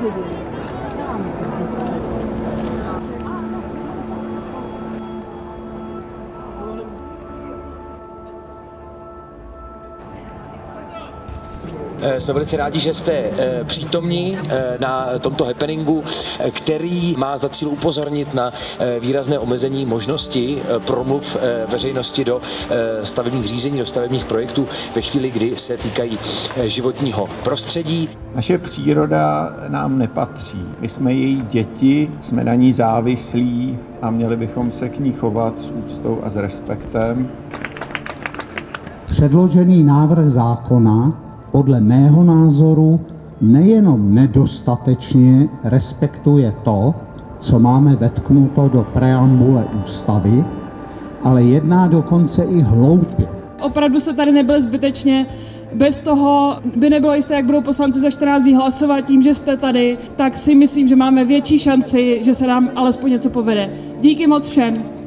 Thank you. Jsme velice rádi, že jste eh, přítomní eh, na tomto happeningu, eh, který má za cíl upozornit na eh, výrazné omezení možnosti eh, promluv eh, veřejnosti do eh, stavebních řízení, do stavebních projektů ve chvíli, kdy se týkají eh, životního prostředí. Naše příroda nám nepatří. My jsme její děti, jsme na ní závislí a měli bychom se k ní chovat s úctou a s respektem. Předložený návrh zákona podle mého názoru nejenom nedostatečně respektuje to, co máme vetknuto do preambule ústavy, ale jedná dokonce i hloupě. Opravdu se tady nebyl zbytečně. Bez toho by nebylo jisté, jak budou poslanci za 14 dní hlasovat tím, že jste tady, tak si myslím, že máme větší šanci, že se nám alespoň něco povede. Díky moc všem.